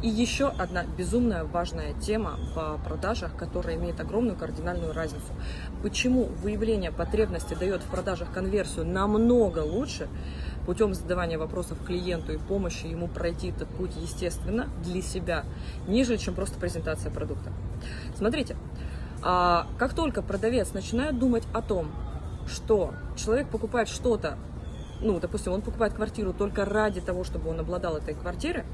И еще одна безумная важная тема в продажах, которая имеет огромную кардинальную разницу. Почему выявление потребности дает в продажах конверсию намного лучше, путем задавания вопросов клиенту и помощи ему пройти этот путь естественно для себя, нежели чем просто презентация продукта. Смотрите, а как только продавец начинает думать о том, что человек покупает что-то, ну, допустим, он покупает квартиру только ради того, чтобы он обладал этой квартирой,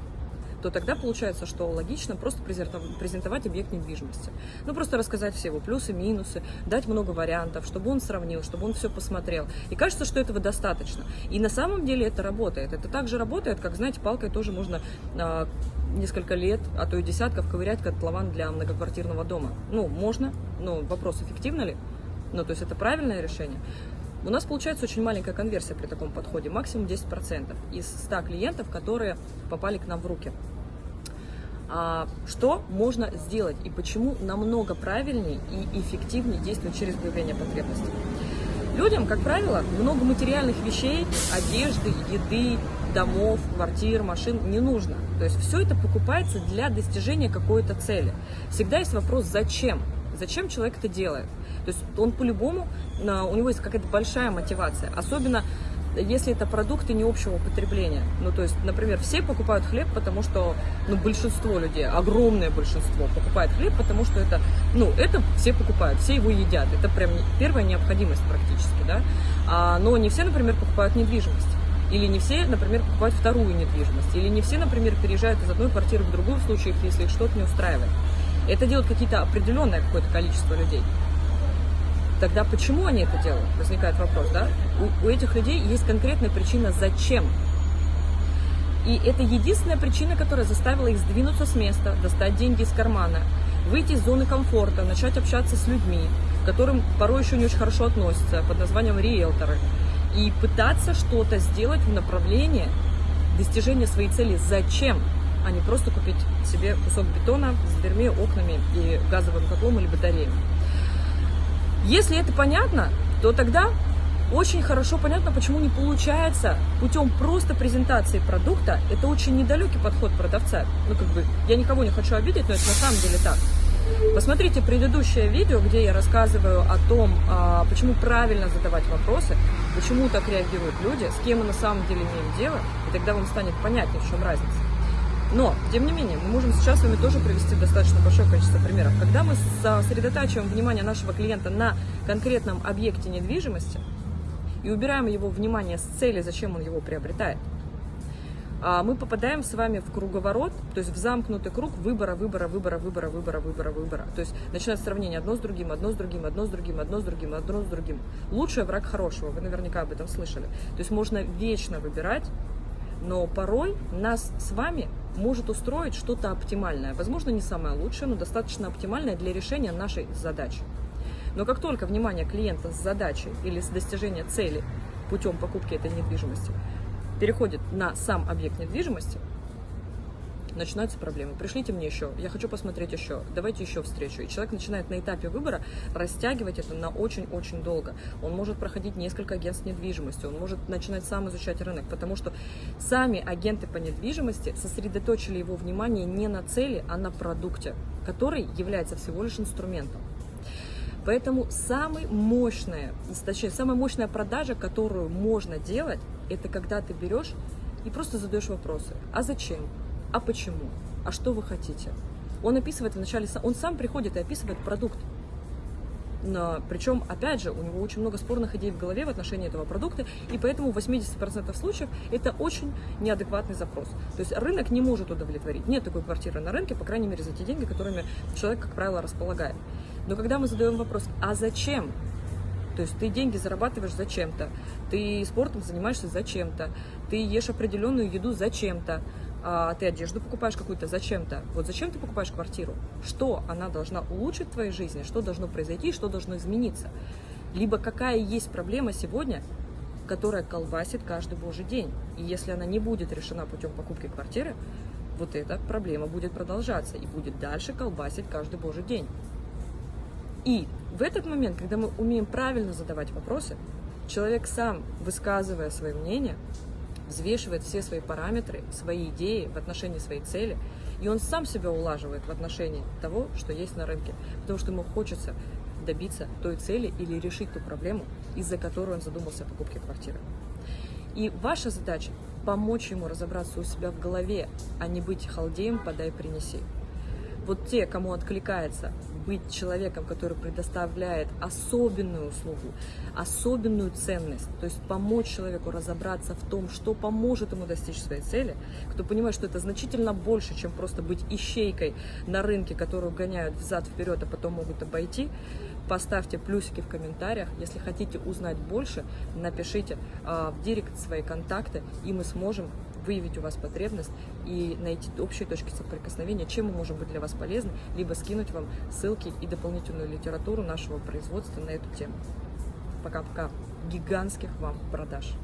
то тогда получается, что логично просто презентовать объект недвижимости. Ну, просто рассказать все его плюсы, минусы, дать много вариантов, чтобы он сравнил, чтобы он все посмотрел. И кажется, что этого достаточно. И на самом деле это работает. Это также работает, как, знаете, палкой тоже можно а, несколько лет, а то и десятков ковырять котлован для многоквартирного дома. Ну, можно, но вопрос, эффективно ли? Ну, то есть это правильное решение. У нас получается очень маленькая конверсия при таком подходе, максимум 10% из 100 клиентов, которые попали к нам в руки. А, что можно сделать и почему намного правильнее и эффективнее действовать через выявление потребностей. Людям, как правило, много материальных вещей, одежды, еды, домов, квартир, машин не нужно. То есть все это покупается для достижения какой-то цели. Всегда есть вопрос «зачем?». Зачем человек это делает? То есть он по-любому, у него есть какая-то большая мотивация. Особенно если это продукты не общего потребления. Ну, то есть, например, все покупают хлеб, потому что, ну, большинство людей, огромное большинство покупает хлеб, потому что это, ну, это все покупают, все его едят. Это прям первая необходимость практически, да. А, но не все, например, покупают недвижимость. Или не все, например, покупают вторую недвижимость. Или не все, например, переезжают из одной квартиры в другую в случаях, если их что-то не устраивает. Это делают какие-то определенное какое-то количество людей. Тогда почему они это делают? Возникает вопрос, да? У, у этих людей есть конкретная причина «зачем?». И это единственная причина, которая заставила их сдвинуться с места, достать деньги из кармана, выйти из зоны комфорта, начать общаться с людьми, к которым порой еще не очень хорошо относятся, под названием риэлторы, и пытаться что-то сделать в направлении достижения своей цели «зачем?», а не просто купить себе кусок бетона с дверьми, окнами и газовым котлом или батареей. Если это понятно, то тогда очень хорошо понятно, почему не получается путем просто презентации продукта. Это очень недалекий подход продавца. Ну, как бы, я никого не хочу обидеть, но это на самом деле так. Посмотрите предыдущее видео, где я рассказываю о том, а, почему правильно задавать вопросы, почему так реагируют люди, с кем мы на самом деле имеем дело, и тогда вам станет понятнее, в чем разница. Но, тем не менее, мы можем сейчас с вами тоже привести достаточно большое количество примеров. Когда мы сосредотачиваем внимание нашего клиента на конкретном объекте недвижимости и убираем его внимание с цели, зачем он его приобретает, а, мы попадаем с вами в круговорот, то есть в замкнутый круг выбора, выбора, выбора, выбора, выбора, выбора, выбора. То есть начинается сравнение одно с другим, одно с другим, одно с другим, одно с другим, одно с другим. Лучший враг хорошего, вы наверняка об этом слышали. То есть можно вечно выбирать, но порой нас с вами может устроить что-то оптимальное. Возможно, не самое лучшее, но достаточно оптимальное для решения нашей задачи. Но как только внимание клиента с задачей или с достижения цели путем покупки этой недвижимости переходит на сам объект недвижимости, начинаются проблемы. Пришлите мне еще, я хочу посмотреть еще, давайте еще встречу. И человек начинает на этапе выбора растягивать это на очень-очень долго. Он может проходить несколько агентств недвижимости, он может начинать сам изучать рынок, потому что сами агенты по недвижимости сосредоточили его внимание не на цели, а на продукте, который является всего лишь инструментом. Поэтому самый мощная, точнее, самая мощная продажа, которую можно делать, это когда ты берешь и просто задаешь вопросы. А зачем? А почему, а что вы хотите. Он описывает вначале, он сам приходит и описывает продукт. Но, причем, опять же, у него очень много спорных идей в голове в отношении этого продукта, и поэтому в 80% случаев это очень неадекватный запрос. То есть рынок не может удовлетворить. Нет такой квартиры на рынке, по крайней мере, за те деньги, которыми человек, как правило, располагает. Но когда мы задаем вопрос, а зачем? То есть ты деньги зарабатываешь зачем-то, ты спортом занимаешься зачем-то, ты ешь определенную еду зачем-то, а, ты одежду покупаешь какую-то зачем-то. Вот зачем ты покупаешь квартиру? Что она должна улучшить в твоей жизни? Что должно произойти? Что должно измениться? Либо какая есть проблема сегодня, которая колбасит каждый божий день. И если она не будет решена путем покупки квартиры, вот эта проблема будет продолжаться и будет дальше колбасить каждый божий день. И в этот момент, когда мы умеем правильно задавать вопросы, человек сам, высказывая свое мнение, взвешивает все свои параметры, свои идеи в отношении своей цели, и он сам себя улаживает в отношении того, что есть на рынке, потому что ему хочется добиться той цели или решить ту проблему, из-за которой он задумался о покупке квартиры. И ваша задача помочь ему разобраться у себя в голове, а не быть халдеем «подай, принеси». Вот те, кому откликается быть человеком, который предоставляет особенную услугу, особенную ценность, то есть помочь человеку разобраться в том, что поможет ему достичь своей цели, кто понимает, что это значительно больше, чем просто быть ищейкой на рынке, которую гоняют взад-вперед, а потом могут обойти, поставьте плюсики в комментариях. Если хотите узнать больше, напишите э, в директ свои контакты, и мы сможем выявить у вас потребность и найти общие точки соприкосновения, чем мы можем быть для вас полезны, либо скинуть вам ссылки и дополнительную литературу нашего производства на эту тему. Пока-пока. Гигантских вам продаж!